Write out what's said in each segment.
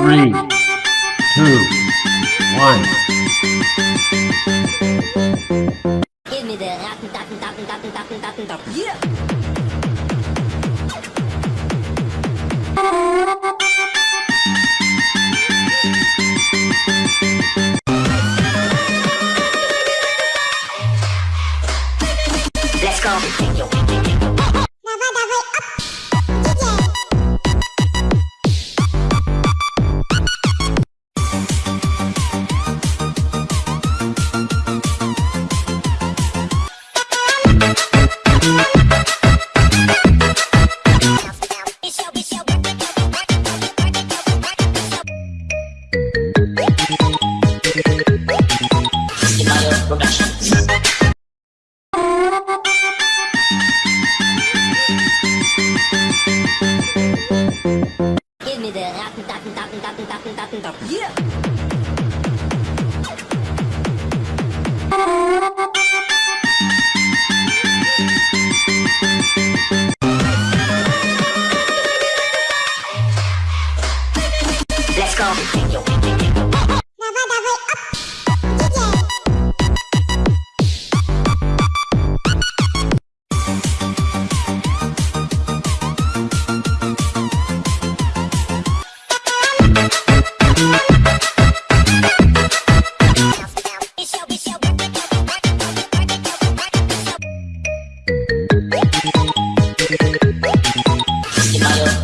Three, two, one. Give me the. Give me the rotten, rotten, rotten, rotten, rotten, rotten. Yeah. Nó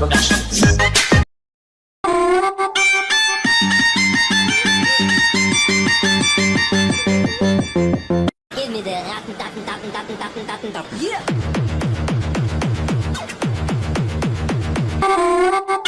bắt 说 Yeah.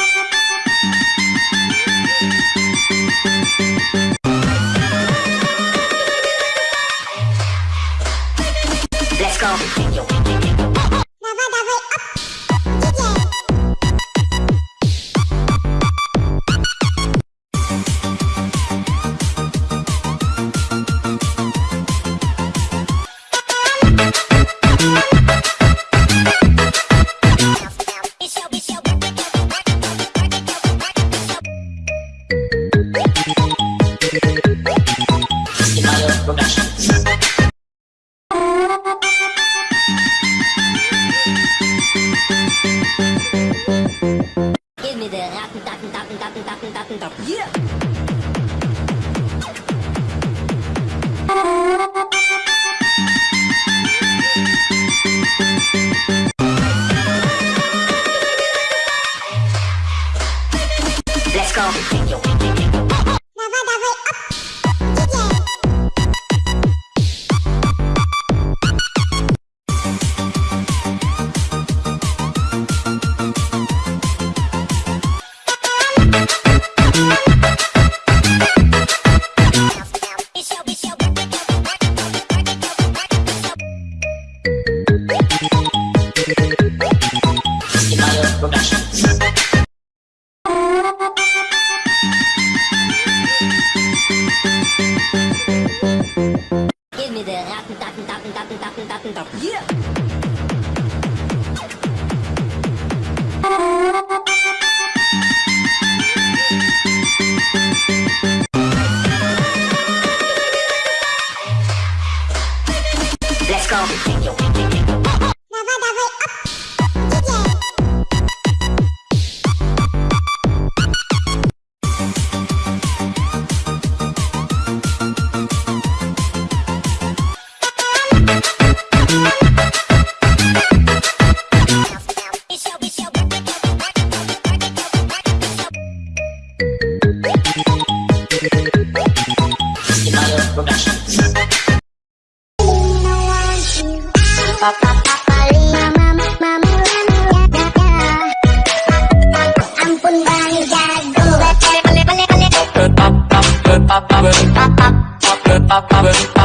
Let's rotten, rotten, rotten, rotten. Yeah. Let's go. up, up, up, up, up, up, up, pop.